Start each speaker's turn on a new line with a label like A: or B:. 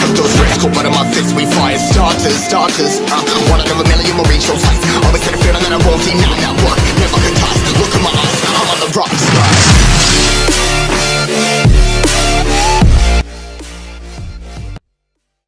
A: Took those risks, cold blood in my fist We fire starters, starters. Uh, One out of a million, we'll reach those heights